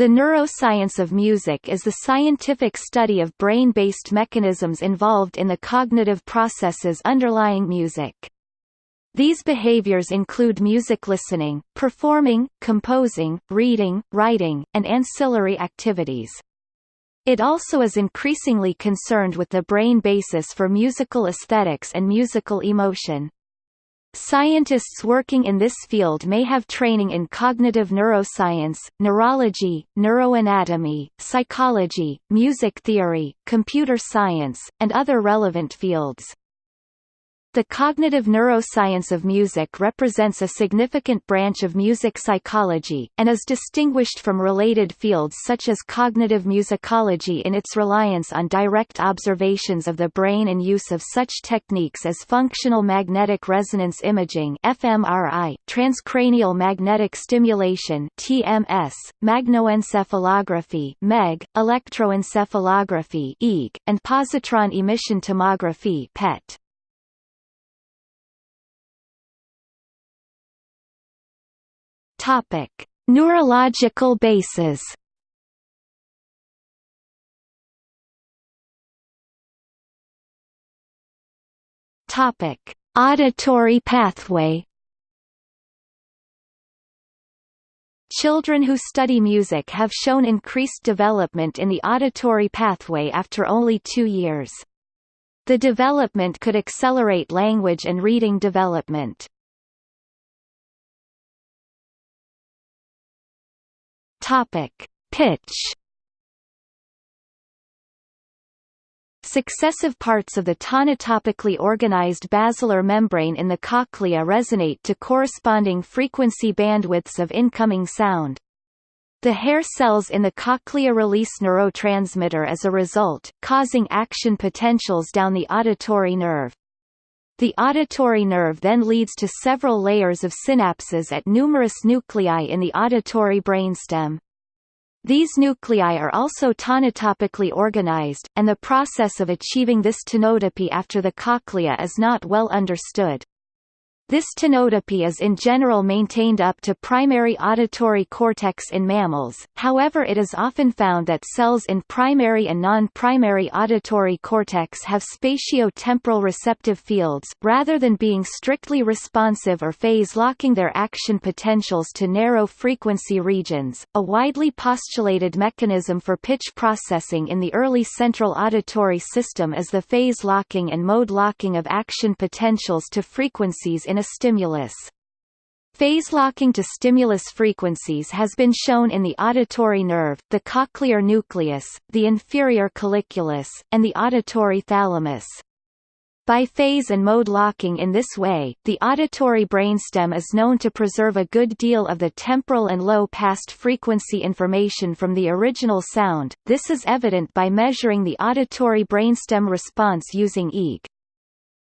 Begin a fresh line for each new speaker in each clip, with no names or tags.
The neuroscience of music is the scientific study of brain-based mechanisms involved in the cognitive processes underlying music. These behaviors include music listening, performing, composing, reading, writing, and ancillary activities. It also is increasingly concerned with the brain basis for musical aesthetics and musical emotion. Scientists working in this field may have training in cognitive neuroscience, neurology, neuroanatomy, psychology, music theory, computer science, and other relevant fields. The cognitive neuroscience of music represents a significant branch of music psychology, and is distinguished from related fields such as cognitive musicology in its reliance on direct observations of the brain and use of such techniques as functional magnetic resonance imaging fMRI, transcranial magnetic stimulation TMS, magnetoencephalography MEG, electroencephalography EEG, and positron emission tomography PET. Topic: Neurological bases. Topic: Auditory pathway. Children who study music have shown increased development in the auditory pathway after only two years. The development could accelerate language and reading development. Topic: Pitch. Successive parts of the tonotopically organized basilar membrane in the cochlea resonate to corresponding frequency bandwidths of incoming sound. The hair cells in the cochlea release neurotransmitter as a result, causing action potentials down the auditory nerve. The auditory nerve then leads to several layers of synapses at numerous nuclei in the auditory brainstem. These nuclei are also tonotopically organized, and the process of achieving this tonotopy after the cochlea is not well understood. This tonotopy is in general maintained up to primary auditory cortex in mammals, however it is often found that cells in primary and non-primary auditory cortex have spatio-temporal receptive fields, rather than being strictly responsive or phase-locking their action potentials to narrow frequency regions. A widely postulated mechanism for pitch processing in the early central auditory system is the phase-locking and mode-locking of action potentials to frequencies in a stimulus. Phase locking to stimulus frequencies has been shown in the auditory nerve, the cochlear nucleus, the inferior colliculus, and the auditory thalamus. By phase and mode locking in this way, the auditory brainstem is known to preserve a good deal of the temporal and low pass frequency information from the original sound. This is evident by measuring the auditory brainstem response using EEG.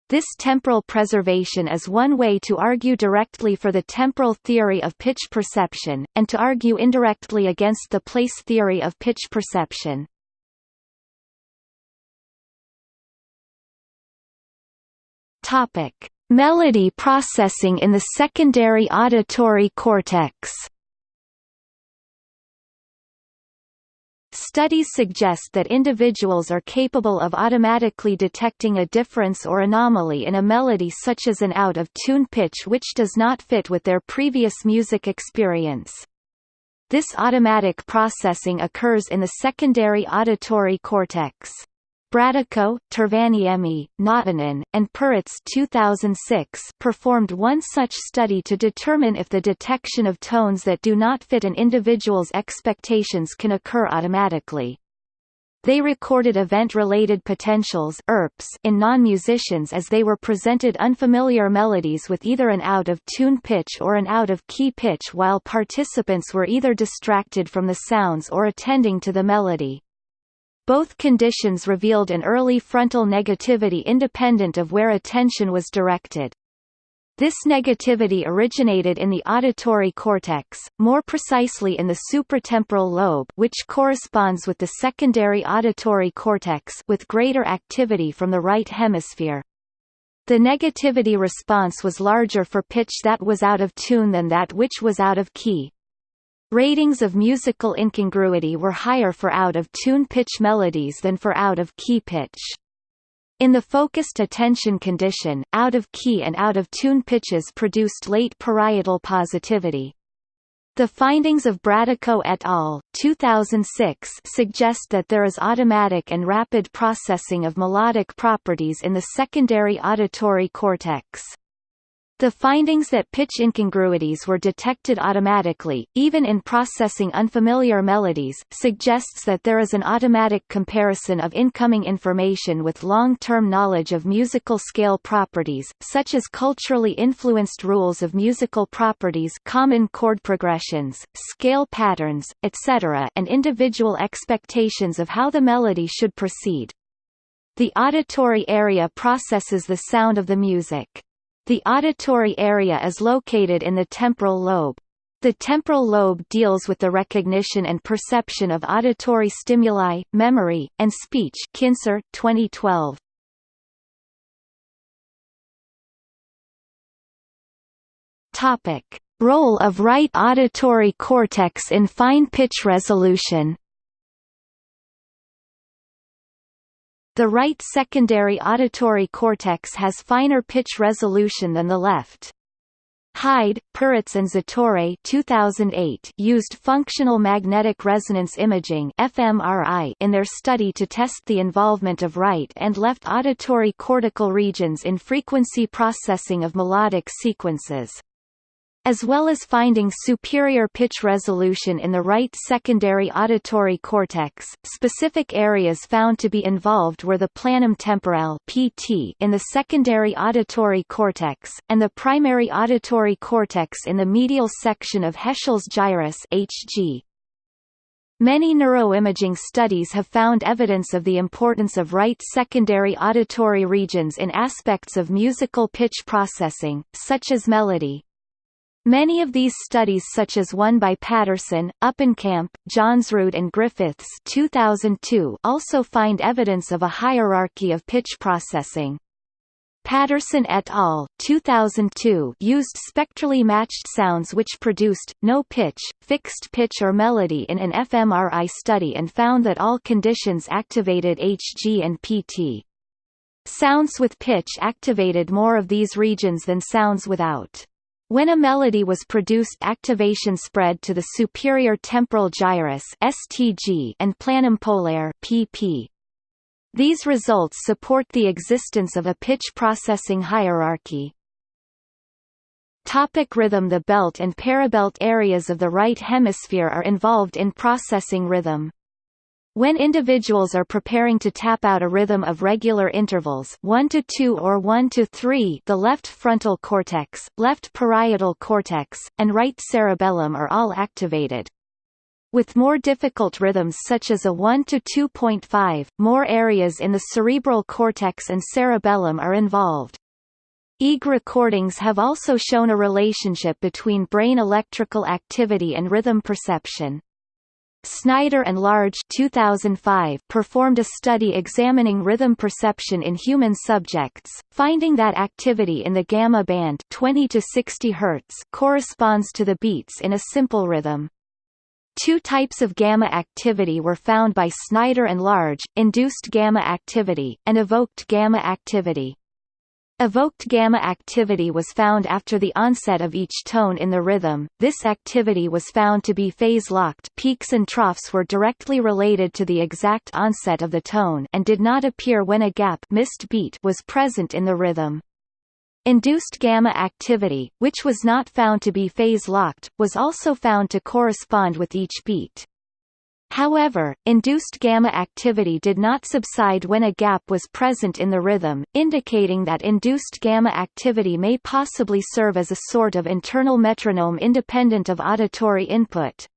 This temporal preservation is one way to argue directly for the temporal theory of pitch perception, and to argue indirectly against the place theory of pitch perception. Melody processing in the secondary auditory cortex. Studies suggest that individuals are capable of automatically detecting a difference or anomaly in a melody such as an out-of-tune pitch which does not fit with their previous music experience. This automatic processing occurs in the secondary auditory cortex. Brattico, Tervaniemi, Näätänen, and Peretz 2006 performed one such study to determine if the detection of tones that do not fit an individual's expectations can occur automatically. They recorded event-related potentials in non-musicians as they were presented unfamiliar melodies with either an out-of-tune pitch or an out-of-key pitch while participants were either distracted from the sounds or attending to the melody. Both conditions revealed an early frontal negativity independent of where attention was directed. This negativity originated in the auditory cortex, more precisely in the supratemporal lobe which corresponds with the secondary auditory cortex with greater activity from the right hemisphere. The negativity response was larger for pitch that was out of tune than that which was out of key. Ratings of musical incongruity were higher for out-of-tune pitch melodies than for out-of-key pitch. In the focused attention condition, out-of-key and out-of-tune pitches produced late parietal positivity. The findings of Brattico et al. 2006 suggest that there is automatic and rapid processing of melodic properties in the secondary auditory cortex. The findings that pitch incongruities were detected automatically, even in processing unfamiliar melodies, suggests that there is an automatic comparison of incoming information with long-term knowledge of musical scale properties, such as culturally influenced rules of musical properties common chord progressions, scale patterns, etc. and individual expectations of how the melody should proceed. The auditory area processes the sound of the music. The auditory area is located in the temporal lobe. The temporal lobe deals with the recognition and perception of auditory stimuli, memory, and speech Kinser, 2012. Topic. Role of right auditory cortex in fine pitch resolution The right secondary auditory cortex has finer pitch resolution than the left. Hyde, Peretz and Zatorre 2008 used functional magnetic resonance imaging fMRI in their study to test the involvement of right and left auditory cortical regions in frequency processing of melodic sequences as well as finding superior pitch resolution in the right secondary auditory cortex. Specific areas found to be involved were the planum temporale (PT) in the secondary auditory cortex and the primary auditory cortex in the medial section of Heschl's gyrus (HG). Many neuroimaging studies have found evidence of the importance of right secondary auditory regions in aspects of musical pitch processing, such as melody, Many of these studies such as one by Patterson, Uppenkamp, Johnsrude and Griffiths 2002 also find evidence of a hierarchy of pitch processing. Patterson et al. 2002 used spectrally matched sounds which produced, no pitch, fixed pitch or melody in an fMRI study and found that all conditions activated HG and PT. Sounds with pitch activated more of these regions than sounds without. When a melody was produced activation spread to the superior temporal gyrus STG and planum polare PP. These results support the existence of a pitch processing hierarchy. Topic rhythm The belt and parabelt areas of the right hemisphere are involved in processing rhythm. When individuals are preparing to tap out a rhythm of regular intervals 1 to 2 or 1 to 3 the left frontal cortex, left parietal cortex, and right cerebellum are all activated. With more difficult rhythms such as a 1 to 2.5, more areas in the cerebral cortex and cerebellum are involved. EEG recordings have also shown a relationship between brain electrical activity and rhythm perception. Snyder and Large 2005 performed a study examining rhythm perception in human subjects, finding that activity in the gamma band 20 to 60 Hz corresponds to the beats in a simple rhythm. Two types of gamma activity were found by Snyder and Large, induced gamma activity, and evoked gamma activity. Evoked gamma activity was found after the onset of each tone in the rhythm. This activity was found to be phase-locked peaks and troughs were directly related to the exact onset of the tone and did not appear when a gap missed beat was present in the rhythm. Induced gamma activity, which was not found to be phase-locked, was also found to correspond with each beat. However, induced gamma activity did not subside when a gap was present in the rhythm, indicating that induced gamma activity may possibly serve as a sort of internal metronome independent of auditory input.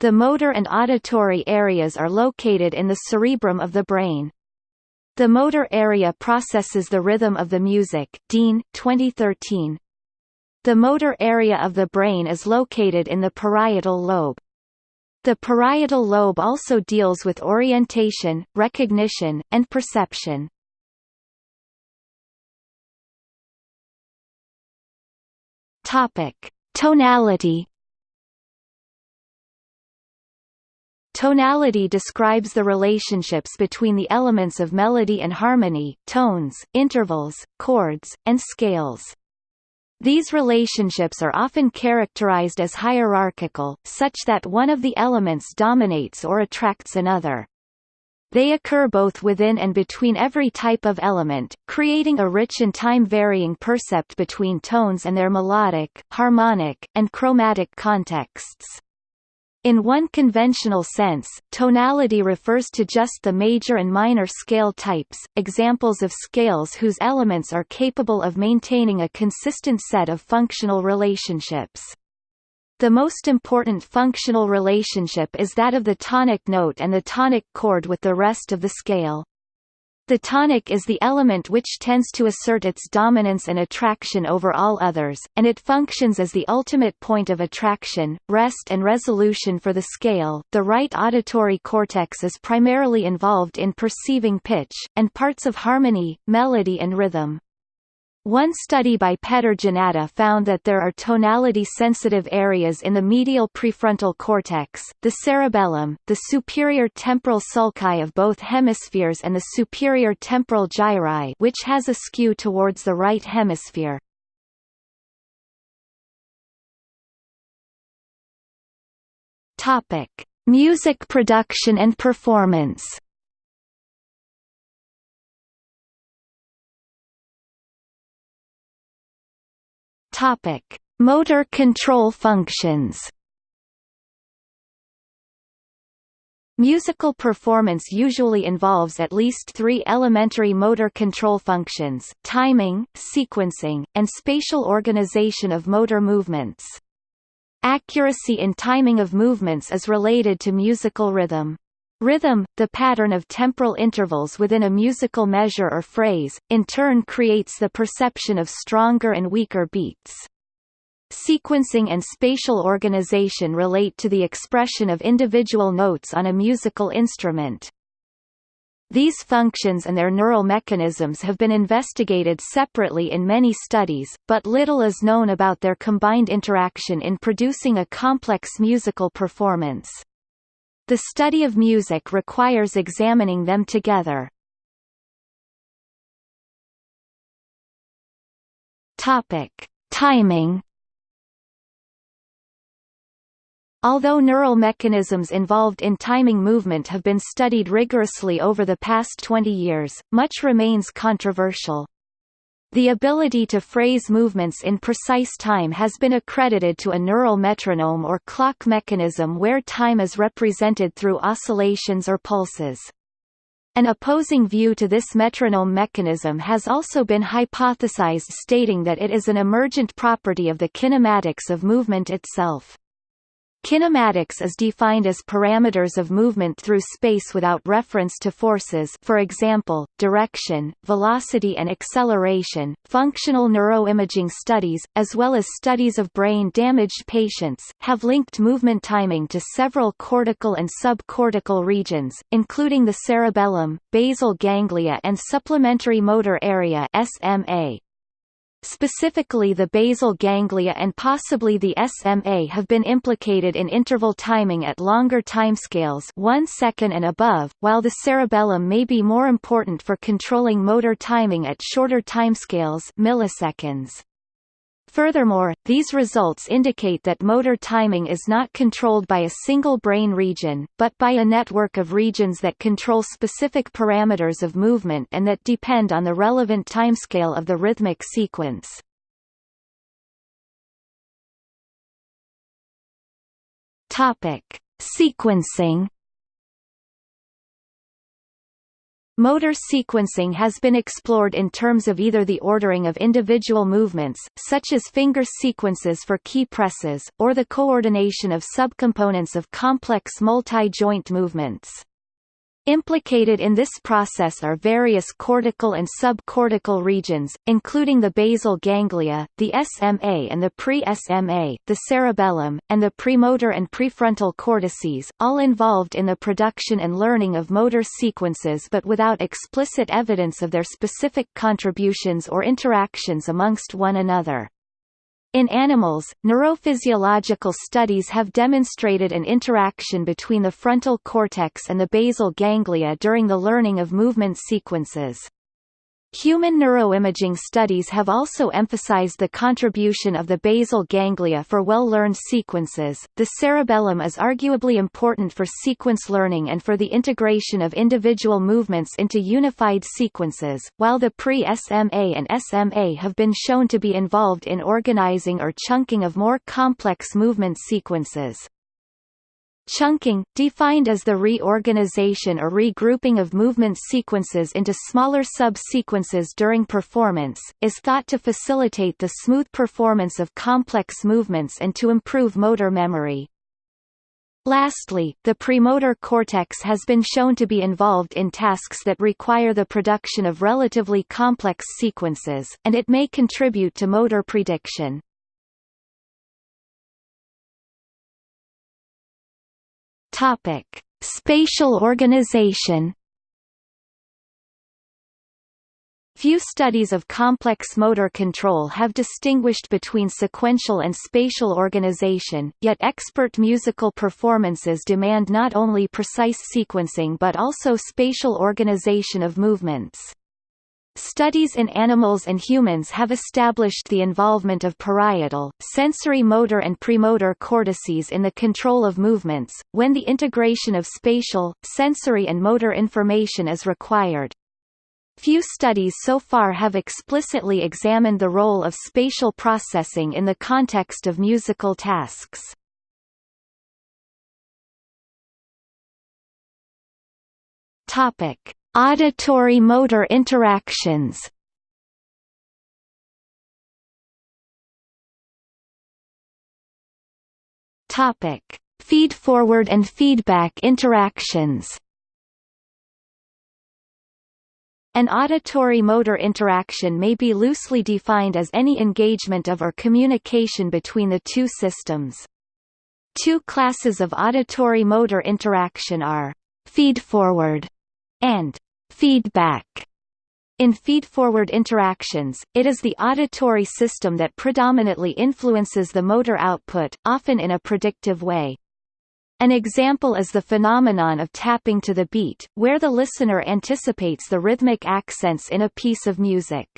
The motor and auditory areas are located in the cerebrum of the brain. The motor area processes the rhythm of the music Dean, 2013. The motor area of the brain is located in the parietal lobe. The parietal lobe also deals with orientation, recognition, and perception. Topic: Tonality. Tonality describes the relationships between the elements of melody and harmony, tones, intervals, chords, and scales. These relationships are often characterized as hierarchical, such that one of the elements dominates or attracts another. They occur both within and between every type of element, creating a rich and time-varying percept between tones and their melodic, harmonic, and chromatic contexts. In one conventional sense, tonality refers to just the major and minor scale types, examples of scales whose elements are capable of maintaining a consistent set of functional relationships. The most important functional relationship is that of the tonic note and the tonic chord with the rest of the scale. The tonic is the element which tends to assert its dominance and attraction over all others, and it functions as the ultimate point of attraction, rest and resolution for the scale. The right auditory cortex is primarily involved in perceiving pitch, and parts of harmony, melody and rhythm. One study by Peter Janata found that there are tonality-sensitive areas in the medial prefrontal cortex, the cerebellum, the superior temporal sulci of both hemispheres and the superior temporal gyri which has a skew towards the right hemisphere. Music production and performance Topic: Motor control functions. Musical performance usually involves at least three elementary motor control functions, timing, sequencing, and spatial organization of motor movements. Accuracy in timing of movements is related to musical rhythm. Rhythm, the pattern of temporal intervals within a musical measure or phrase, in turn creates the perception of stronger and weaker beats. Sequencing and spatial organization relate to the expression of individual notes on a musical instrument. These functions and their neural mechanisms have been investigated separately in many studies, but little is known about their combined interaction in producing a complex musical performance. The study of music requires examining them together. Topic: Timing. Although neural mechanisms involved in timing movement have been studied rigorously over the past 20 years, much remains controversial. The ability to phrase movements in precise time has been accredited to a neural metronome or clock mechanism where time is represented through oscillations or pulses. An opposing view to this metronome mechanism has also been hypothesized stating that it is an emergent property of the kinematics of movement itself. Kinematics is defined as parameters of movement through space without reference to forces for example, direction, velocity and acceleration. Functional neuroimaging studies, as well as studies of brain-damaged patients, have linked movement timing to several cortical and subcortical regions, including the cerebellum, basal ganglia and supplementary motor area SMA. Specifically the basal ganglia and possibly the SMA have been implicated in interval timing at longer timescales 1 second and above, while the cerebellum may be more important for controlling motor timing at shorter timescales milliseconds. Furthermore, these results indicate that motor timing is not controlled by a single brain region, but by a network of regions that control specific parameters of movement and that depend on the relevant timescale of the rhythmic sequence. Topic: Sequencing Motor sequencing has been explored in terms of either the ordering of individual movements, such as finger sequences for key presses, or the coordination of subcomponents of complex multi-joint movements. Implicated in this process are various cortical and subcortical regions, including the basal ganglia, the SMA and the pre-SMA, the cerebellum, and the premotor and prefrontal cortices, all involved in the production and learning of motor sequences but without explicit evidence of their specific contributions or interactions amongst one another. In animals, neurophysiological studies have demonstrated an interaction between the frontal cortex and the basal ganglia during the learning of movement sequences. Human neuroimaging studies have also emphasized the contribution of the basal ganglia for well-learned sequences. The cerebellum is arguably important for sequence learning and for the integration of individual movements into unified sequences, while the pre-SMA and SMA have been shown to be involved in organizing or chunking of more complex movement sequences. Chunking, defined as the reorganization or regrouping of movement sequences into smaller sub-sequences during performance, is thought to facilitate the smooth performance of complex movements and to improve motor memory. Lastly, the premotor cortex has been shown to be involved in tasks that require the production of relatively complex sequences, and it may contribute to motor prediction. Topic: Spatial organization. Few studies of complex motor control have distinguished between sequential and spatial organization, yet expert musical performances demand not only precise sequencing but also spatial organization of movements. Studies in animals and humans have established the involvement of parietal, sensory motor and premotor cortices in the control of movements, when the integration of spatial, sensory and motor information is required. Few studies so far have explicitly examined the role of spatial processing in the context of musical tasks. Topic: Auditory motor interactions Topic: Feed-forward and feedback interactions. An auditory motor interaction may be loosely defined as any engagement of or communication between the two systems. Two classes of auditory motor interaction are feed-forward and feedback. In feed-forward interactions, it is the auditory system that predominantly influences the motor output, often in a predictive way. An example is the phenomenon of tapping to the beat, where the listener anticipates the rhythmic accents in a piece of music.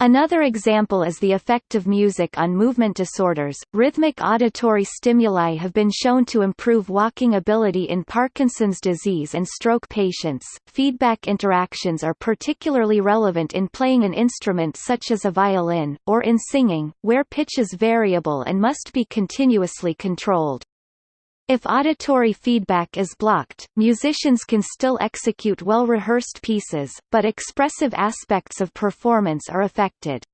Another example is the effect of music on movement disorders. Rhythmic auditory stimuli have been shown to improve walking ability in Parkinson's disease and stroke patients. Feedback interactions are particularly relevant in playing an instrument such as a violin, or in singing, where pitch is variable and must be continuously controlled. If auditory feedback is blocked, musicians can still execute well-rehearsed pieces, but expressive aspects of performance are affected.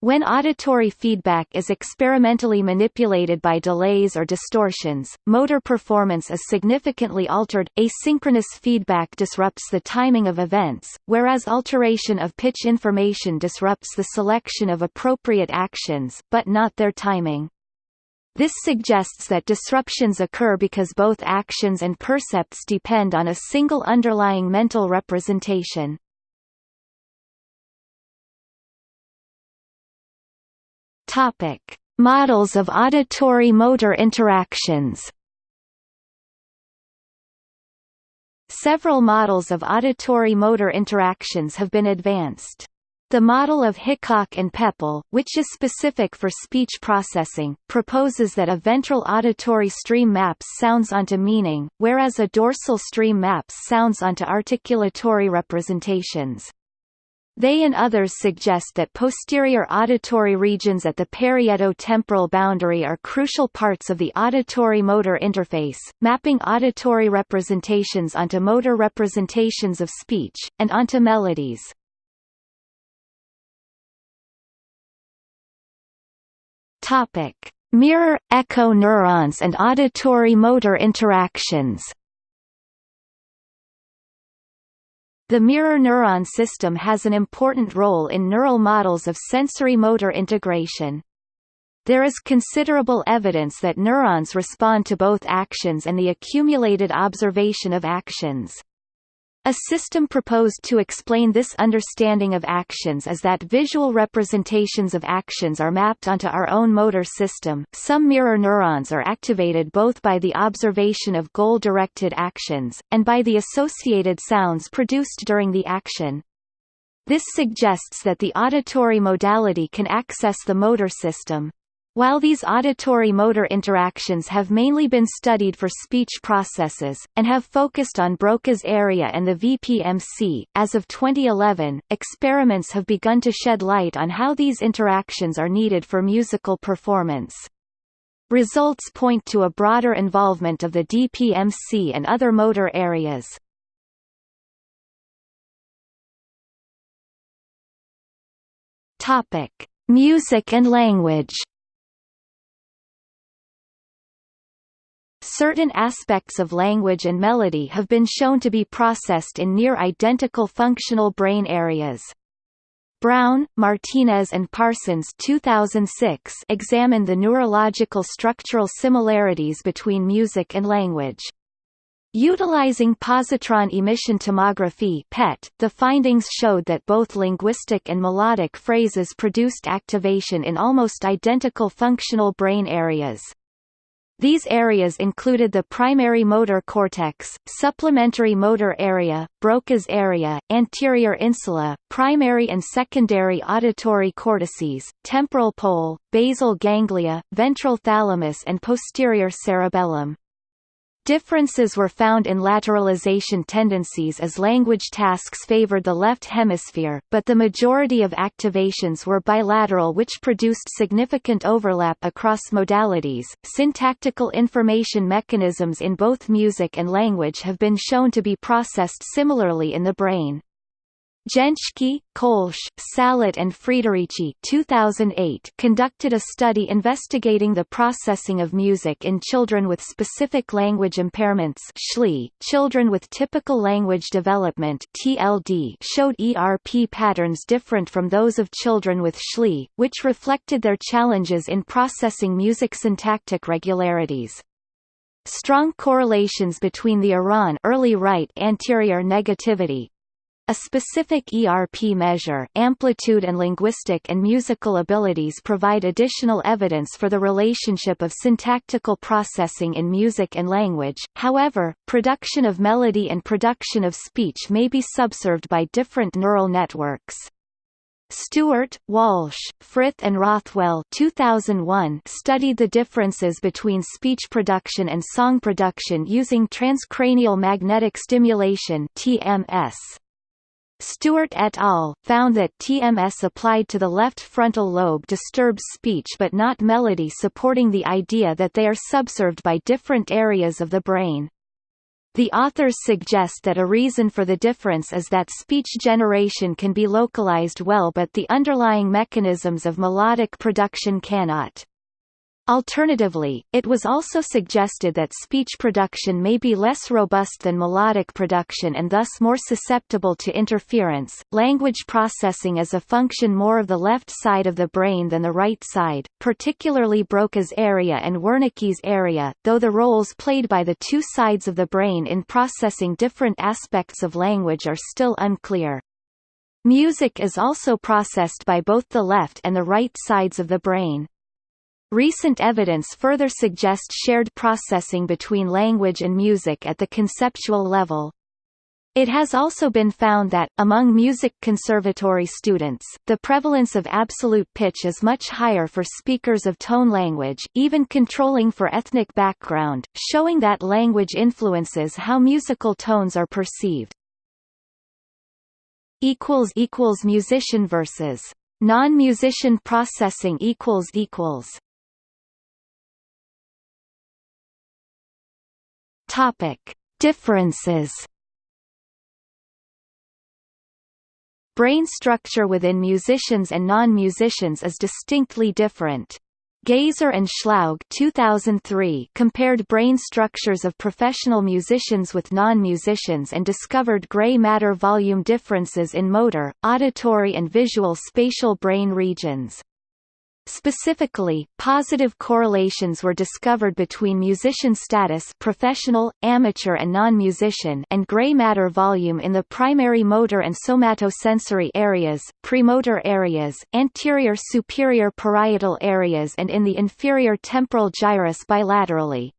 When auditory feedback is experimentally manipulated by delays or distortions, motor performance is significantly altered. Asynchronous feedback disrupts the timing of events, whereas alteration of pitch information disrupts the selection of appropriate actions, but not their timing. This suggests that disruptions occur because both actions and percepts depend on a single underlying mental representation. Topic: Models of auditory motor interactions. Several models of auditory motor interactions have been advanced. The model of Hickok and Poeppel, which is specific for speech processing, proposes that a ventral auditory stream maps sounds onto meaning, whereas a dorsal stream maps sounds onto articulatory representations. They and others suggest that posterior auditory regions at the parieto-temporal boundary are crucial parts of the auditory-motor interface, mapping auditory representations onto motor representations of speech, and onto melodies. Topic: Mirror echo neurons and auditory motor interactions. The mirror neuron system has an important role in neural models of sensory-motor integration. There is considerable evidence that neurons respond to both actions and the accumulated observation of actions. A system proposed to explain this understanding of actions is that visual representations of actions are mapped onto our own motor system. Some mirror neurons are activated both by the observation of goal-directed actions, and by the associated sounds produced during the action. This suggests that the auditory modality can access the motor system. While these auditory-motor interactions have mainly been studied for speech processes, and have focused on Broca's area and the VPMC, as of 2011, experiments have begun to shed light on how these interactions are needed for musical performance. Results point to a broader involvement of the DPMC and other motor areas. Music and language. Certain aspects of language and melody have been shown to be processed in near-identical functional brain areas. Brown, Martinez and Parsons 2006 examined the neurological structural similarities between music and language. Utilizing positron emission tomography PET, the findings showed that both linguistic and melodic phrases produced activation in almost identical functional brain areas. These areas included the primary motor cortex, supplementary motor area, Broca's area, anterior insula, primary and secondary auditory cortices, temporal pole, basal ganglia, ventral thalamus and posterior cerebellum. Differences were found in lateralization tendencies as language tasks favored the left hemisphere, but the majority of activations were bilateral which produced significant overlap across modalities. Syntactical information mechanisms in both music and language have been shown to be processed similarly in the brain. Jentschke, Koelsch, Sallat and Friederici 2008 conducted a study investigating the processing of music in children with specific language impairments. .Children with typical language development TLD showed ERP patterns different from those of children with SLI, which reflected their challenges in processing music syntactic regularities. Strong correlations between the ERAN early right anterior negativity, a specific ERP measure amplitude and linguistic and musical abilities provide additional evidence for the relationship of syntactical processing in music and language, however, production of melody and production of speech may be subserved by different neural networks. Stewart, Walsh, Frith and Rothwell 2001 studied the differences between speech production and song production using transcranial magnetic stimulation TMS. Stewart et al. found that TMS applied to the left frontal lobe disturbs speech but not melody supporting the idea that they are subserved by different areas of the brain. The authors suggest that a reason for the difference is that speech generation can be localized well but the underlying mechanisms of melodic production cannot. Alternatively, it was also suggested that speech production may be less robust than melodic production and thus more susceptible to interference. Language processing is a function more of the left side of the brain than the right side, particularly Broca's area and Wernicke's area, though the roles played by the two sides of the brain in processing different aspects of language are still unclear. Music is also processed by both the left and the right sides of the brain. Recent evidence further suggests shared processing between language and music at the conceptual level. It has also been found that, among music conservatory students, the prevalence of absolute pitch is much higher for speakers of tone language, even controlling for ethnic background, showing that language influences how musical tones are perceived. Musician versus non-musician processing equals equals Topic: Differences. Brain structure within musicians and non-musicians is distinctly different. Gaser and Schlaug 2003 compared brain structures of professional musicians with non-musicians and discovered gray matter volume differences in motor, auditory and visual spatial brain regions. Specifically, positive correlations were discovered between musician status professional, amateur and non-musician and gray matter volume in the primary motor and somatosensory areas, premotor areas, anterior superior parietal areas and in the inferior temporal gyrus bilaterally.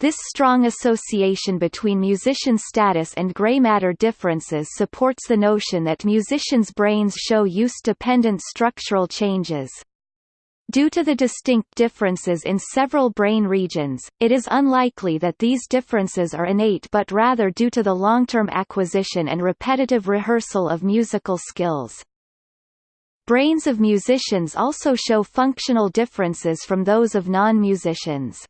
This strong association between musician status and gray matter differences supports the notion that musicians' brains show use-dependent structural changes. Due to the distinct differences in several brain regions, it is unlikely that these differences are innate but rather due to the long-term acquisition and repetitive rehearsal of musical skills. Brains of musicians also show functional differences from those of non-musicians.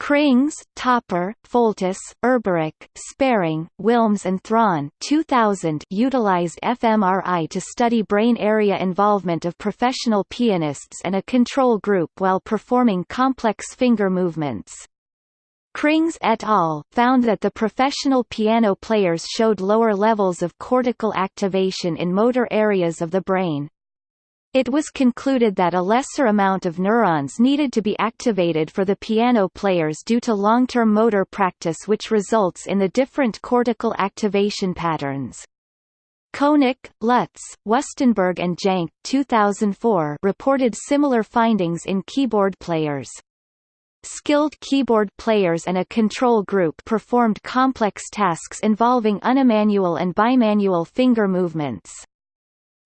Krings, Töpper, Foltys, Erberich, Sparing, Willmes and Thron 2000 utilized fMRI to study brain area involvement of professional pianists and a control group while performing complex finger movements. Krings et al. found that the professional piano players showed lower levels of cortical activation in motor areas of the brain. It was concluded that a lesser amount of neurons needed to be activated for the piano players due to long-term motor practice which results in the different cortical activation patterns. Koeneke, Lutz, Wustenberg and Jäncke 2004 reported similar findings in keyboard players. Skilled keyboard players and a control group performed complex tasks involving unimanual and bimanual finger movements.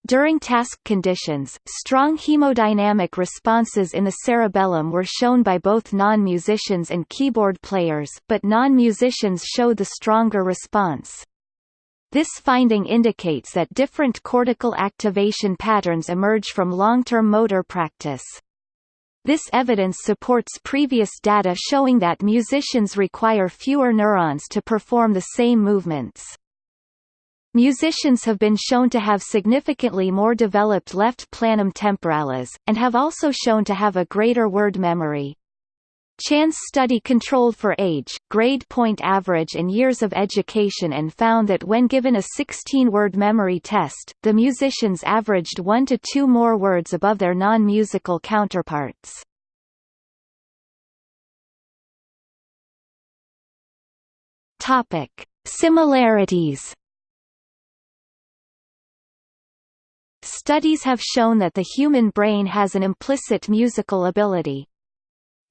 During task conditions, strong hemodynamic responses in the cerebellum were shown by both non-musicians and keyboard players but non-musicians showed the stronger response. This finding indicates that different cortical activation patterns emerge from long-term motor practice. This evidence supports previous data showing that musicians require fewer neurons to perform the same movements. Musicians have been shown to have significantly more developed left planum temporalis, and have also shown to have a greater word memory. Chan's study controlled for age, grade point average and years of education and found that when given a 16-word memory test, the musicians averaged one to two more words above their non-musical counterparts. Similarities Studies have shown that the human brain has an implicit musical ability.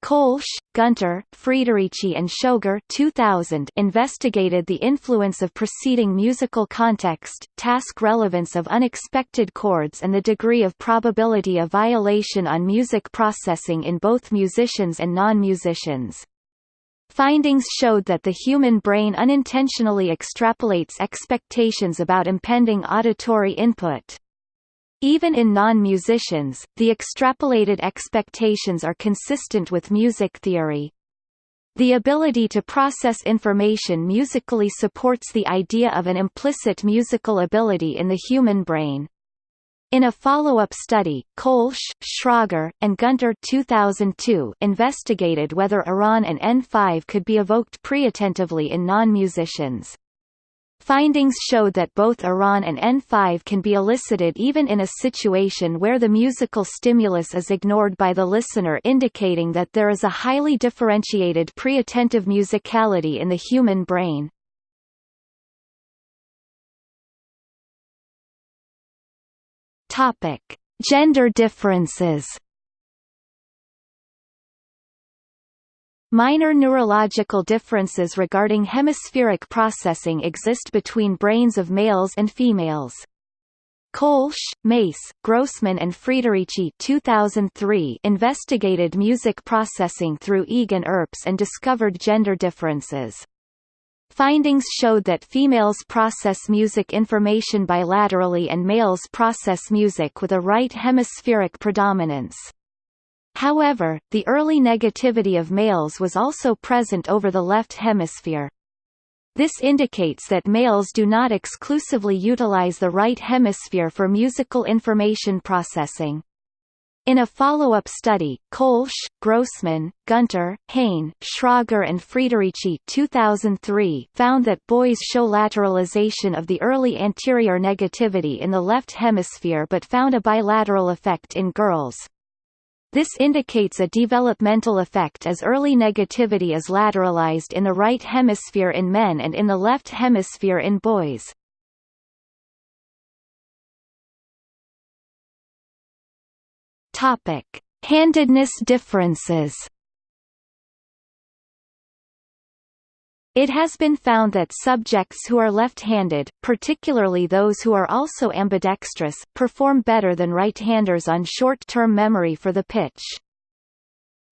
Koelsch, Gunter, Friederici and Schröger 2000 investigated the influence of preceding musical context, task relevance of unexpected chords and the degree of probability of violation on music processing in both musicians and non-musicians. Findings showed that the human brain unintentionally extrapolates expectations about impending auditory input. Even in non-musicians, the extrapolated expectations are consistent with music theory. The ability to process information musically supports the idea of an implicit musical ability in the human brain. In a follow-up study, Koelsch, Schröger, and Gunter 2002 investigated whether ERAN and N5 could be evoked preattentively in non-musicians. Findings showed that both ERAN and N5 can be elicited even in a situation where the musical stimulus is ignored by the listener indicating that there is a highly differentiated pre-attentive musicality in the human brain. Gender differences. Minor neurological differences regarding hemispheric processing exist between brains of males and females. Koelsch, Maess, Grossmann and Friederici 2003 investigated music processing through EEG and ERPs and discovered gender differences. Findings showed that females process music information bilaterally and males process music with a right hemispheric predominance. However, the early negativity of males was also present over the left hemisphere. This indicates that males do not exclusively utilize the right hemisphere for musical information processing. In a follow-up study, Koelsch, Grossmann, Gunter, Hahne, Schröger and Friederici 2003 found that boys show lateralization of the early anterior negativity in the left hemisphere but found a bilateral effect in girls. This indicates a developmental effect as early negativity is lateralized in the right hemisphere in men and in the left hemisphere in boys. Topic: Handedness differences. It has been found that subjects who are left-handed, particularly those who are also ambidextrous, perform better than right-handers on short-term memory for the pitch.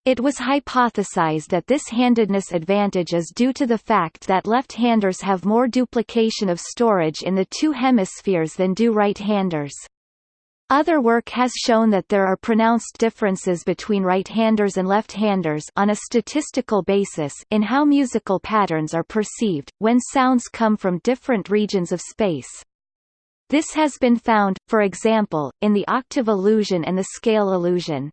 It was hypothesized that this handedness advantage is due to the fact that left-handers have more duplication of storage in the two hemispheres than do right-handers. Other work has shown that there are pronounced differences between right-handers and left-handers on a statistical basis in how musical patterns are perceived, when sounds come from different regions of space. This has been found, for example, in the octave illusion and the scale illusion.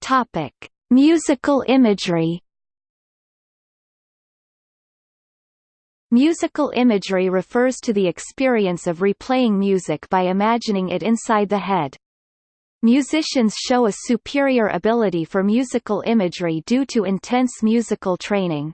Topic: Musical imagery Musical imagery refers to the experience of replaying music by imagining it inside the head. Musicians show a superior ability for musical imagery due to intense musical training.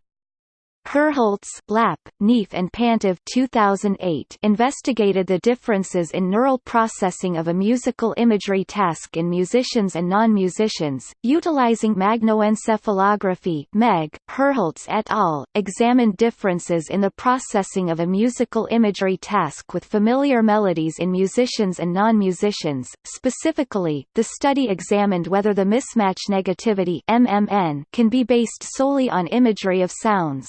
Herholz, Lapp, Knief and Pantev 2008 investigated the differences in neural processing of a musical imagery task in musicians and non-musicians, utilizing magnetoencephalography MEG. Herholz et al. examined differences in the processing of a musical imagery task with familiar melodies in musicians and non-musicians. Specifically, the study examined whether the mismatch negativity MMN can be based solely on imagery of sounds.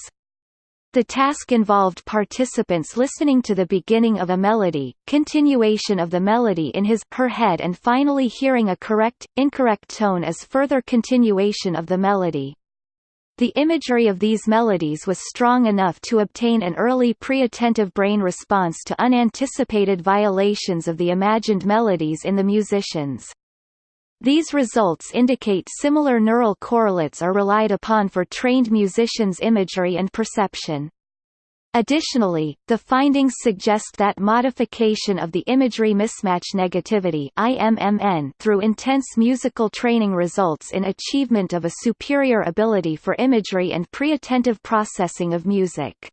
The task involved participants listening to the beginning of a melody, continuation of the melody in his her head and finally hearing a correct, incorrect tone as further continuation of the melody. The imagery of these melodies was strong enough to obtain an early pre-attentive brain response to unanticipated violations of the imagined melodies in the musicians. These results indicate similar neural correlates are relied upon for trained musicians' imagery and perception. Additionally, the findings suggest that modification of the imagery mismatch negativity IMMN through intense musical training results in achievement of a superior ability for imagery and pre-attentive processing of music.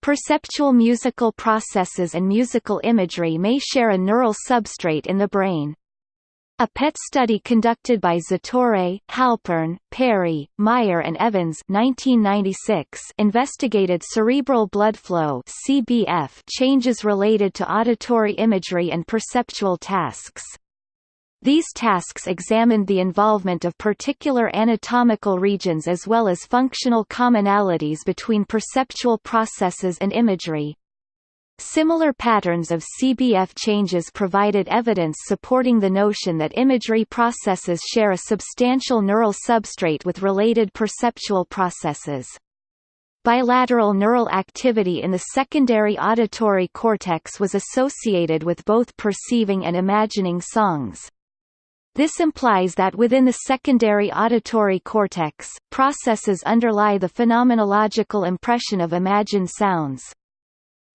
Perceptual musical processes and musical imagery may share a neural substrate in the brain. A PET study conducted by Zatorre, Halpern, Perry, Meyer and Evans 1996 investigated cerebral blood flow CBF changes related to auditory imagery and perceptual tasks. These tasks examined the involvement of particular anatomical regions as well as functional commonalities between perceptual processes and imagery. Similar patterns of CBF changes provided evidence supporting the notion that imagery processes share a substantial neural substrate with related perceptual processes. Bilateral neural activity in the secondary auditory cortex was associated with both perceiving and imagining songs. This implies that within the secondary auditory cortex, processes underlie the phenomenological impression of imagined sounds.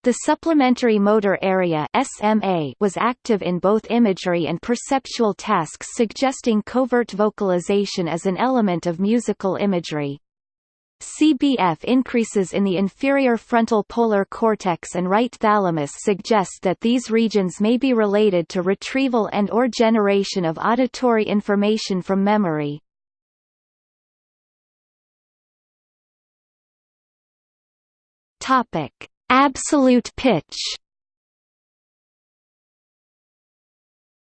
The supplementary motor area SMA was active in both imagery and perceptual tasks suggesting covert vocalization as an element of musical imagery. CBF increases in the inferior frontal polar cortex and right thalamus suggest that these regions may be related to retrieval and or generation of auditory information from memory. Topic: Absolute pitch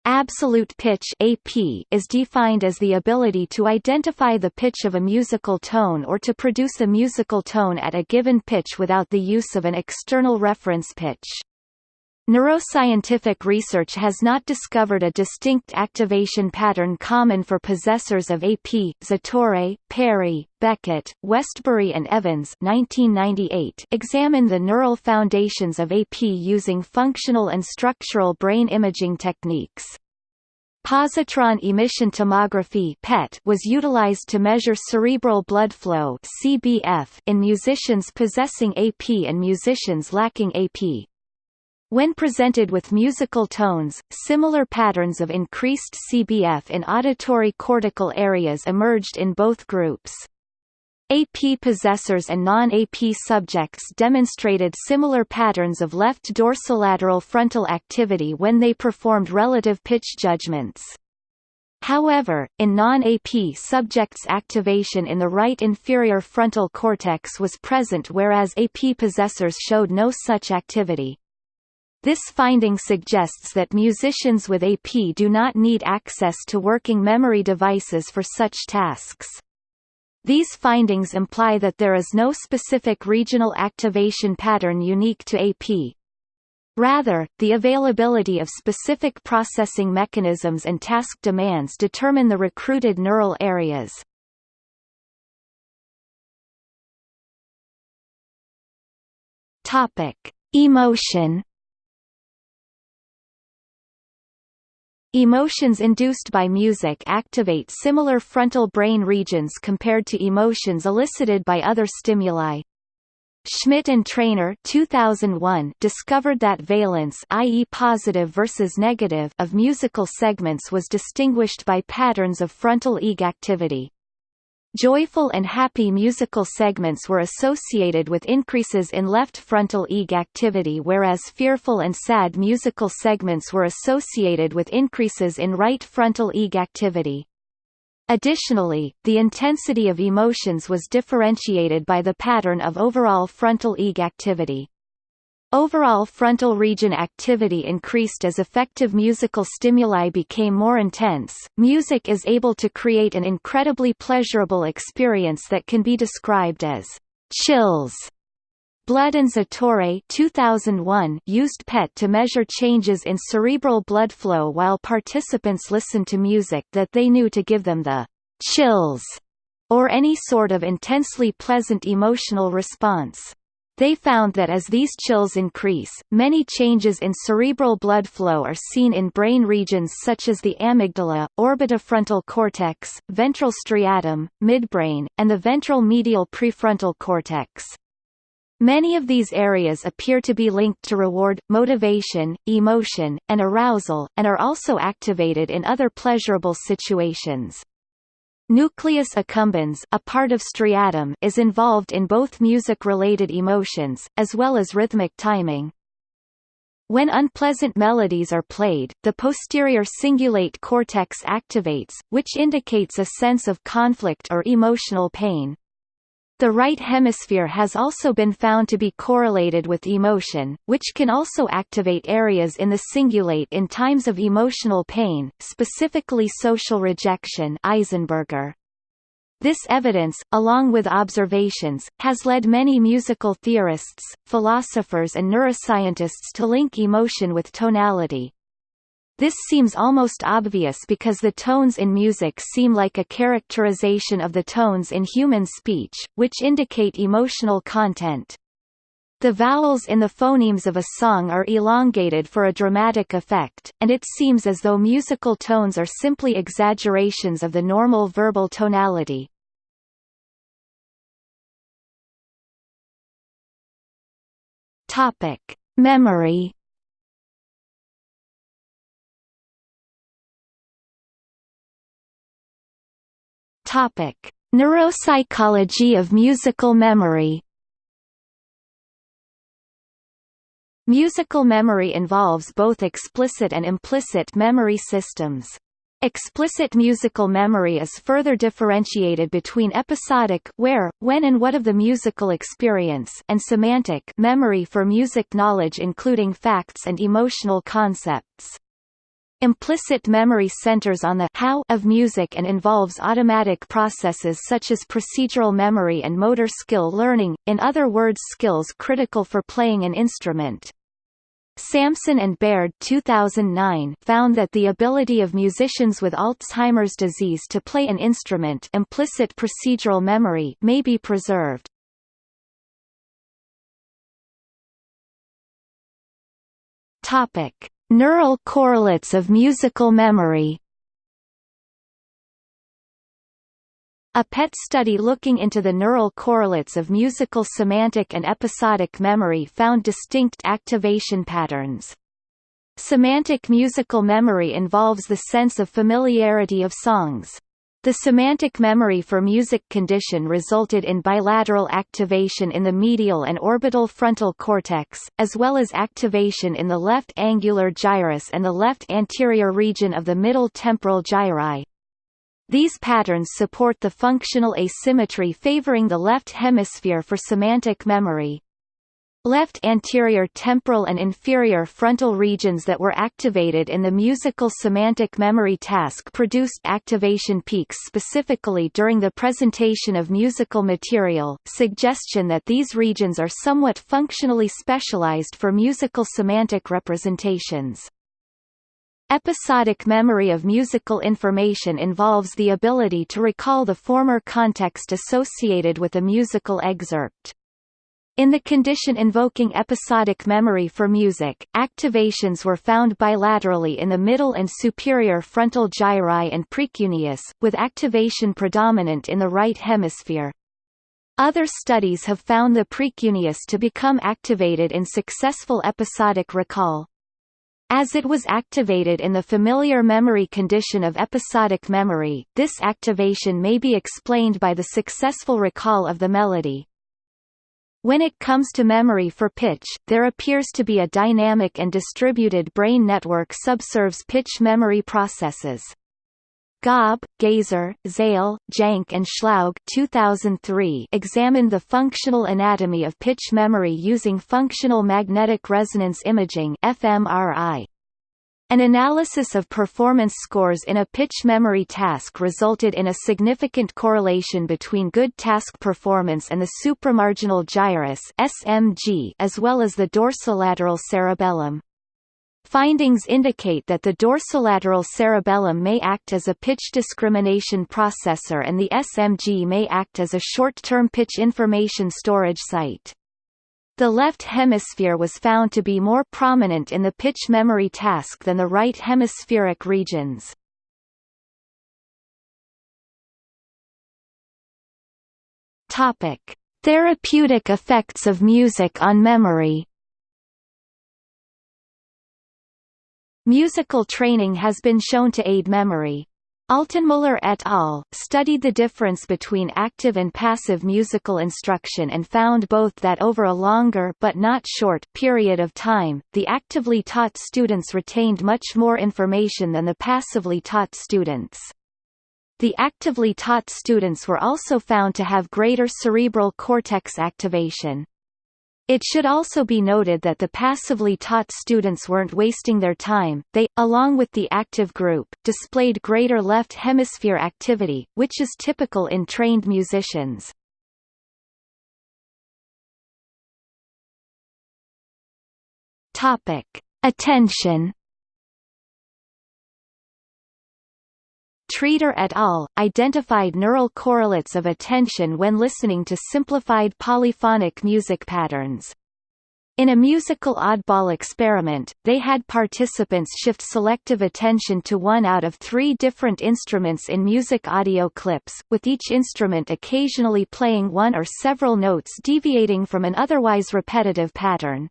Absolute pitch AP is defined as the ability to identify the pitch of a musical tone or to produce a musical tone at a given pitch without the use of an external reference pitch. Neuroscientific research has not discovered a distinct activation pattern common for possessors of AP. Zatorre, Perry, Beckett, Westbury and Evans 1998 examine the neural foundations of AP using functional and structural brain imaging techniques. Positron emission tomography PET was utilized to measure cerebral blood flow CBF in musicians possessing AP and musicians lacking AP. When presented with musical tones, similar patterns of increased CBF in auditory cortical areas emerged in both groups. AP possessors and non-AP subjects demonstrated similar patterns of left dorsolateral frontal activity when they performed relative pitch judgments. However, in non-AP subjects activation in the right inferior frontal cortex was present whereas AP possessors showed no such activity. This finding suggests that musicians with AP do not need access to working memory devices for such tasks. These findings imply that there is no specific regional activation pattern unique to AP. Rather, the availability of specific processing mechanisms and task demands determine the recruited neural areas. Topic: Emotion Emotions induced by music activate similar frontal brain regions compared to emotions elicited by other stimuli. Schmidt and Trainor 2001 discovered that valence i.e. positive versus negative of musical segments was distinguished by patterns of frontal EEG activity. Joyful and happy musical segments were associated with increases in left frontal EEG activity whereas fearful and sad musical segments were associated with increases in right frontal EEG activity. Additionally, the intensity of emotions was differentiated by the pattern of overall frontal EEG activity. Overall frontal region activity increased as effective musical stimuli became more intense. Music is able to create an incredibly pleasurable experience that can be described as chills. Blood and Zatorre 2001 used PET to measure changes in cerebral blood flow while participants listened to music that they knew to give them the chills or any sort of intensely pleasant emotional response. They found that as these chills increase, many changes in cerebral blood flow are seen in brain regions such as the amygdala, orbitofrontal cortex, ventral striatum, midbrain, and the ventral medial prefrontal cortex. Many of these areas appear to be linked to reward, motivation, emotion, and arousal, and are also activated in other pleasurable situations. Nucleus accumbens a part of striatum is involved in both music-related emotions, as well as rhythmic timing. When unpleasant melodies are played, the posterior cingulate cortex activates, which indicates a sense of conflict or emotional pain. The right hemisphere has also been found to be correlated with emotion, which can also activate areas in the cingulate in times of emotional pain, specifically social rejection Eisenberger. This evidence, along with observations, has led many musical theorists, philosophers and neuroscientists to link emotion with tonality. This seems almost obvious because the tones in music seem like a characterization of the tones in human speech, which indicate emotional content. The vowels in the phonemes of a song are elongated for a dramatic effect, and it seems as though musical tones are simply exaggerations of the normal verbal tonality. Topic: Memory Topic: Neuropsychology of musical memory. Musical memory involves both explicit and implicit memory systems. Explicit musical memory is further differentiated between episodic where, when and what of the musical experience and semantic memory for music knowledge including facts and emotional concepts. Implicit memory centers on the how of music and involves automatic processes such as procedural memory and motor skill learning, in other words skills critical for playing an instrument. Samson and Baird 2009 found that the ability of musicians with Alzheimer's disease to play an instrument implicit procedural memory may be preserved. Topic. Neural correlates of musical memory A PET study looking into the neural correlates of musical semantic and episodic memory found distinct activation patterns. Semantic musical memory involves the sense of familiarity of songs. The semantic memory for music condition resulted in bilateral activation in the medial and orbital frontal cortex, as well as activation in the left angular gyrus and the left anterior region of the middle temporal gyri. These patterns support the functional asymmetry favoring the left hemisphere for semantic memory. Left anterior temporal and inferior frontal regions that were activated in the musical semantic memory task produced activation peaks specifically during the presentation of musical material, suggestion that these regions are somewhat functionally specialized for musical semantic representations. Episodic memory of musical information involves the ability to recall the former context associated with a musical excerpt. In the condition invoking episodic memory for music, activations were found bilaterally in the middle and superior frontal gyri and precuneus, with activation predominant in the right hemisphere. Other studies have found the precuneus to become activated in successful episodic recall. As it was activated in the familiar memory condition of episodic memory, this activation may be explained by the successful recall of the melody. When it comes to memory for pitch, there appears to be a dynamic and distributed brain network subserves pitch memory processes. Gaab, Gaser, Zaehle, Jäncke and Schlaug 2003 examined the functional anatomy of pitch memory using functional magnetic resonance imaging fMRI. An analysis of performance scores in a pitch memory task resulted in a significant correlation between good task performance and the supramarginal gyrus (SMG) as well as the dorsolateral cerebellum. Findings indicate that the dorsolateral cerebellum may act as a pitch discrimination processor and the SMG may act as a short-term pitch information storage site. The left hemisphere was found to be more prominent in the pitch memory task than the right hemispheric regions. Topic: Therapeutic effects of music on memory. Musical training has been shown to aid memory. Altenmüller et al. studied the difference between active and passive musical instruction and found both that over a longer but not short period of time, the actively taught students retained much more information than the passively taught students. The actively taught students were also found to have greater cerebral cortex activation. It should also be noted that the passively taught students weren't wasting their time, they, along with the active group, displayed greater left hemisphere activity, which is typical in trained musicians. Attention Treder et al. identified neural correlates of attention when listening to simplified polyphonic music patterns. In a musical oddball experiment, they had participants shift selective attention to one out of three different instruments in music audio clips, with each instrument occasionally playing one or several notes deviating from an otherwise repetitive pattern.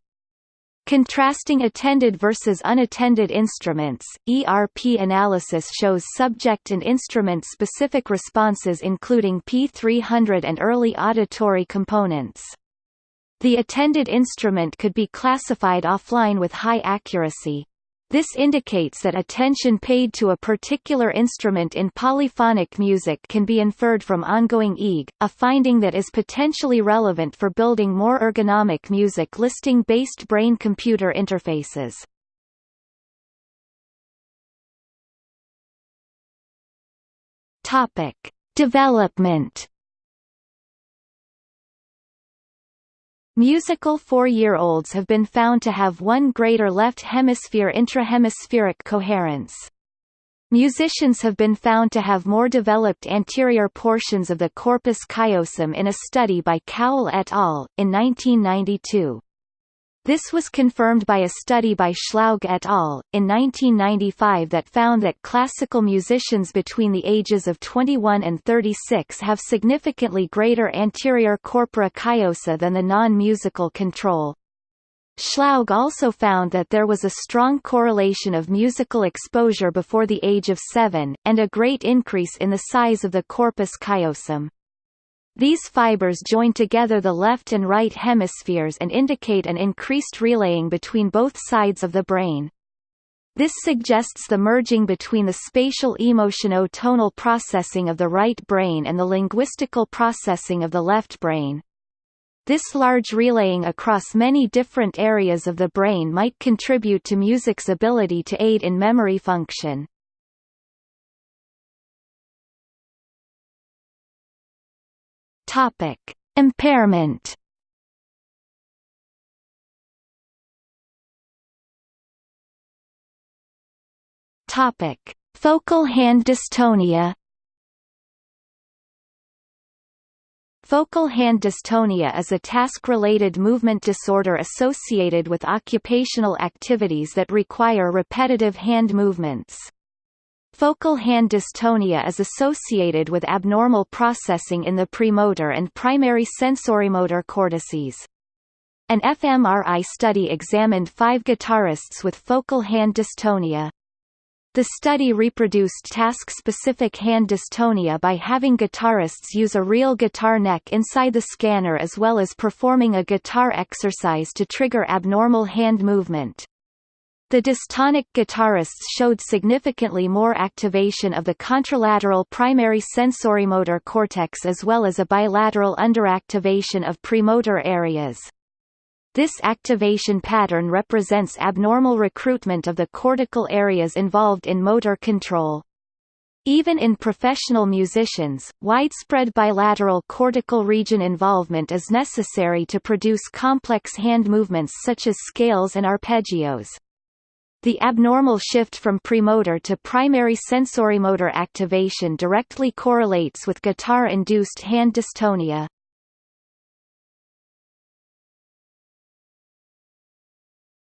Contrasting attended versus unattended instruments, ERP analysis shows subject and instrument-specific responses including P300 and early auditory components. The attended instrument could be classified offline with high accuracy, this indicates that attention paid to a particular instrument in polyphonic music can be inferred from ongoing EEG, a finding that is potentially relevant for building more ergonomic music listing-based brain-computer interfaces. Topic: Development Musical four-year-olds have been found to have one greater left hemisphere intrahemispheric coherence. Musicians have been found to have more developed anterior portions of the corpus callosum in a study by Cowell et al. in 1992. This was confirmed by a study by Schlaug et al. in 1995 that found that classical musicians between the ages of 21 and 36 have significantly greater anterior corpora callosa than the non-musical control. Schlaug also found that there was a strong correlation of musical exposure before the age of 7, and a great increase in the size of the corpus callosum. These fibers join together the left and right hemispheres and indicate an increased relaying between both sides of the brain. This suggests the merging between the spatial emotiono-tonal processing of the right brain and the linguistical processing of the left brain. This large relaying across many different areas of the brain might contribute to music's ability to aid in memory function. Topic: Impairment. Topic: Focal hand dystonia. Focal hand dystonia is a task-related movement disorder associated with occupational activities that require repetitive hand movements. Focal hand dystonia is associated with abnormal processing in the premotor and primary sensorimotor cortices. An fMRI study examined five guitarists with focal hand dystonia. The study reproduced task-specific hand dystonia by having guitarists use a real guitar neck inside the scanner as well as performing a guitar exercise to trigger abnormal hand movement. The dystonic guitarists showed significantly more activation of the contralateral primary sensorimotor cortex as well as a bilateral underactivation of premotor areas. This activation pattern represents abnormal recruitment of the cortical areas involved in motor control. Even in professional musicians, widespread bilateral cortical region involvement is necessary to produce complex hand movements such as scales and arpeggios. The abnormal shift from premotor to primary sensorimotor activation directly correlates with guitar-induced hand dystonia.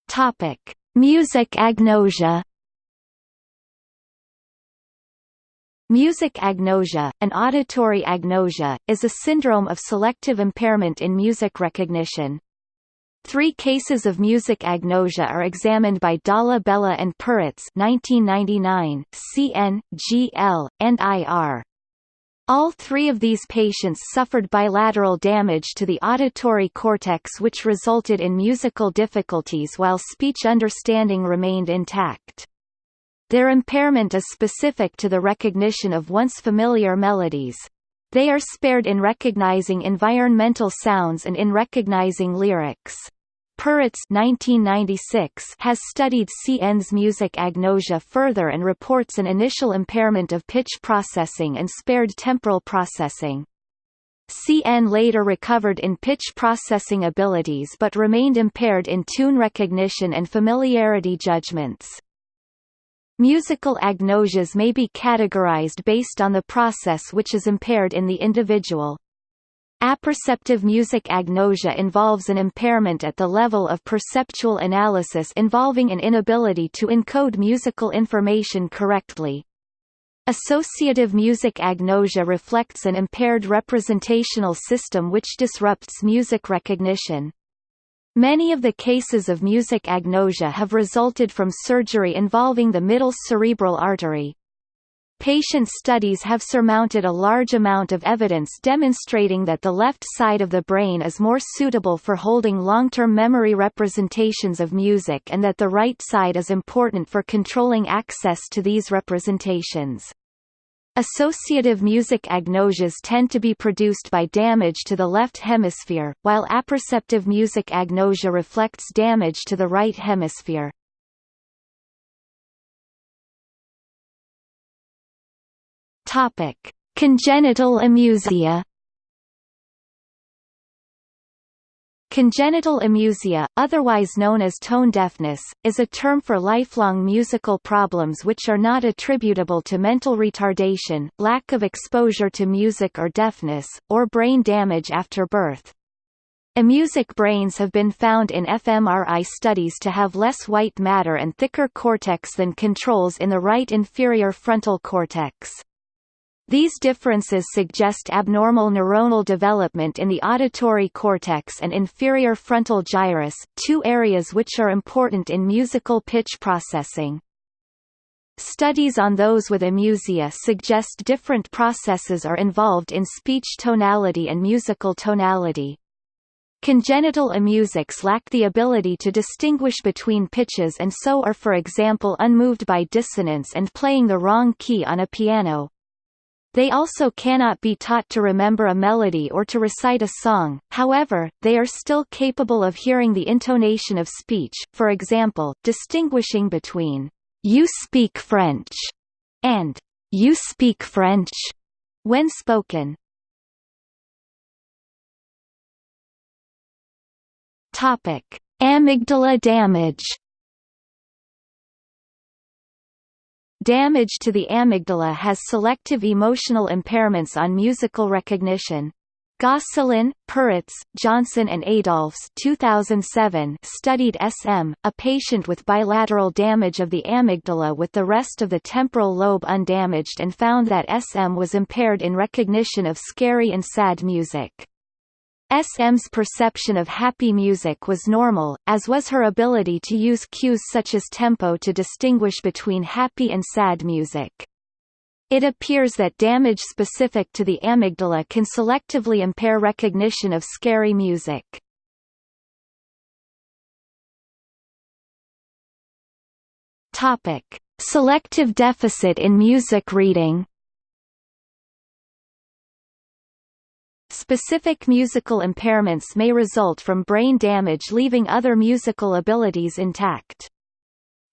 Topic: Music agnosia. Music agnosia, an auditory agnosia, is a syndrome of selective impairment in music recognition. Three cases of music agnosia are examined by Dalla Bella and Peretz 1999, CN, GL, and IR. All three of these patients suffered bilateral damage to the auditory cortex which resulted in musical difficulties while speech understanding remained intact. Their impairment is specific to the recognition of once familiar melodies. They are spared in recognizing environmental sounds and in recognizing lyrics. Peretz 1996 has studied CN's music agnosia further and reports an initial impairment of pitch processing and spared temporal processing. CN later recovered in pitch processing abilities but remained impaired in tune recognition and familiarity judgments. Musical agnosias may be categorized based on the process which is impaired in the individual. Apperceptive music agnosia involves an impairment at the level of perceptual analysis involving an inability to encode musical information correctly. Associative music agnosia reflects an impaired representational system which disrupts music recognition. Many of the cases of music agnosia have resulted from surgery involving the middle cerebral artery. Patient studies have surmounted a large amount of evidence demonstrating that the left side of the brain is more suitable for holding long-term memory representations of music and that the right side is important for controlling access to these representations. Associative music agnosias tend to be produced by damage to the left hemisphere, while apperceptive music agnosia reflects damage to the right hemisphere. Topic: Congenital amusia. Congenital amusia, otherwise known as tone deafness, is a term for lifelong musical problems which are not attributable to mental retardation, lack of exposure to music or deafness, or brain damage after birth. Amusic brains have been found in fMRI studies to have less white matter and thicker cortex than controls in the right inferior frontal cortex. These differences suggest abnormal neuronal development in the auditory cortex and inferior frontal gyrus, two areas which are important in musical pitch processing. Studies on those with amusia suggest different processes are involved in speech tonality and musical tonality. Congenital amusics lack the ability to distinguish between pitches and so are for example unmoved by dissonance and playing the wrong key on a piano. They also cannot be taught to remember a melody or to recite a song, however, they are still capable of hearing the intonation of speech, for example, distinguishing between you speak French and you speak French when spoken. Topic: Amygdala damage. Damage to the amygdala has selective emotional impairments on musical recognition. Gosselin, Peretz, Johnsen and Adolphs 2007 studied SM, a patient with bilateral damage of the amygdala with the rest of the temporal lobe undamaged and found that SM was impaired in recognition of scary and sad music. SM's perception of happy music was normal, as was her ability to use cues such as tempo to distinguish between happy and sad music. It appears that damage specific to the amygdala can selectively impair recognition of scary music. Selective deficit in music reading. Specific musical impairments may result from brain damage leaving other musical abilities intact.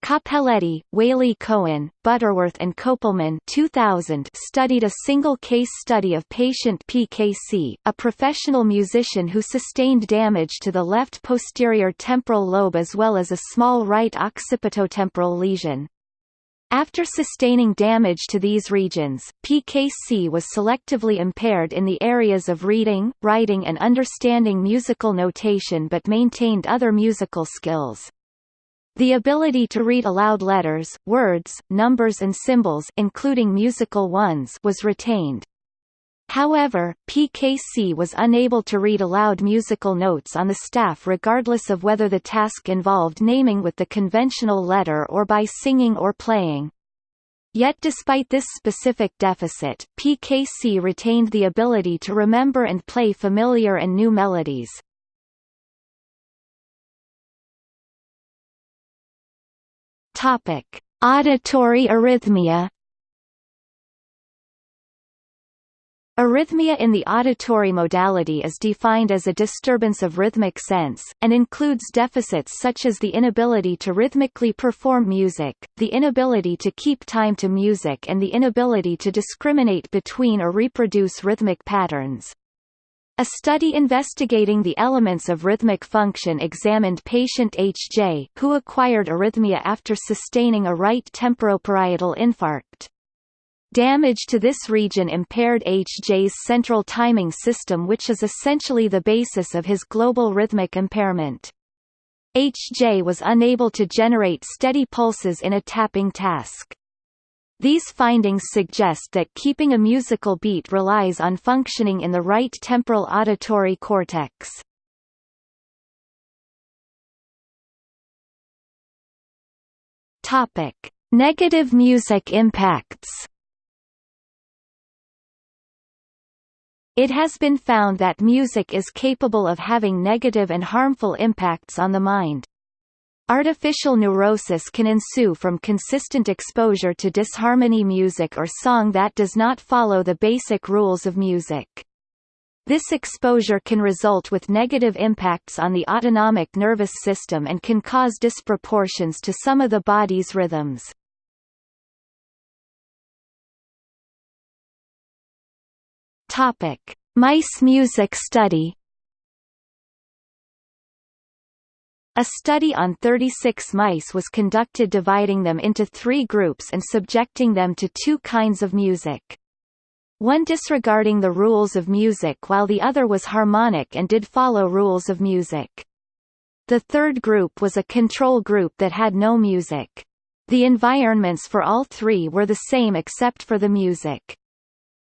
Cappelletti, Waley Cohen, Butterworth and Kopelman 2000 studied a single case study of patient PKC, a professional musician who sustained damage to the left posterior temporal lobe as well as a small right occipitotemporal lesion. After sustaining damage to these regions, PKC was selectively impaired in the areas of reading, writing and understanding musical notation but maintained other musical skills. The ability to read aloud letters, words, numbers and symbols including musical ones was retained. However, PKC was unable to read aloud musical notes on the staff regardless of whether the task involved naming with the conventional letter or by singing or playing. Yet despite this specific deficit, PKC retained the ability to remember and play familiar and new melodies. Topic: Auditory arrhythmia Arrhythmia in the auditory modality is defined as a disturbance of rhythmic sense, and includes deficits such as the inability to rhythmically perform music, the inability to keep time to music and the inability to discriminate between or reproduce rhythmic patterns. A study investigating the elements of rhythmic function examined patient H.J., who acquired arrhythmia after sustaining a right temporoparietal infarct. Damage to this region impaired HJ's central timing system which is essentially the basis of his global rhythmic impairment. HJ was unable to generate steady pulses in a tapping task. These findings suggest that keeping a musical beat relies on functioning in the right temporal auditory cortex. Negative music impacts. It has been found that music is capable of having negative and harmful impacts on the mind. Artificial neurosis can ensue from consistent exposure to disharmony music or song that does not follow the basic rules of music. This exposure can result with negative impacts on the autonomic nervous system and can cause disproportions to some of the body's rhythms. Topic: Mice music study. A study on 36 mice was conducted dividing them into three groups and subjecting them to two kinds of music. one disregarding the rules of music while the other was harmonic and did follow rules of music. The third group was a control group that had no music. The environments for all three were the same except for the music.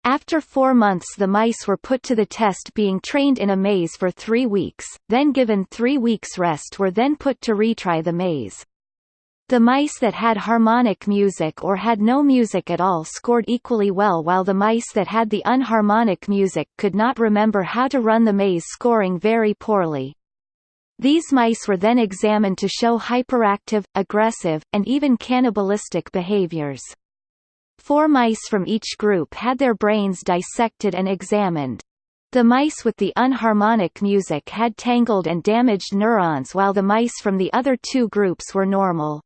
After four months the mice were put to the test being trained in a maze for three weeks, then given three weeks rest were then put to retry the maze. The mice that had harmonic music or had no music at all scored equally well while the mice that had the unharmonic music could not remember how to run the maze scoring very poorly. These mice were then examined to show hyperactive, aggressive, and even cannibalistic behaviors. Four mice from each group had their brains dissected and examined. The mice with the unharmonic music had tangled and damaged neurons while the mice from the other two groups were normal.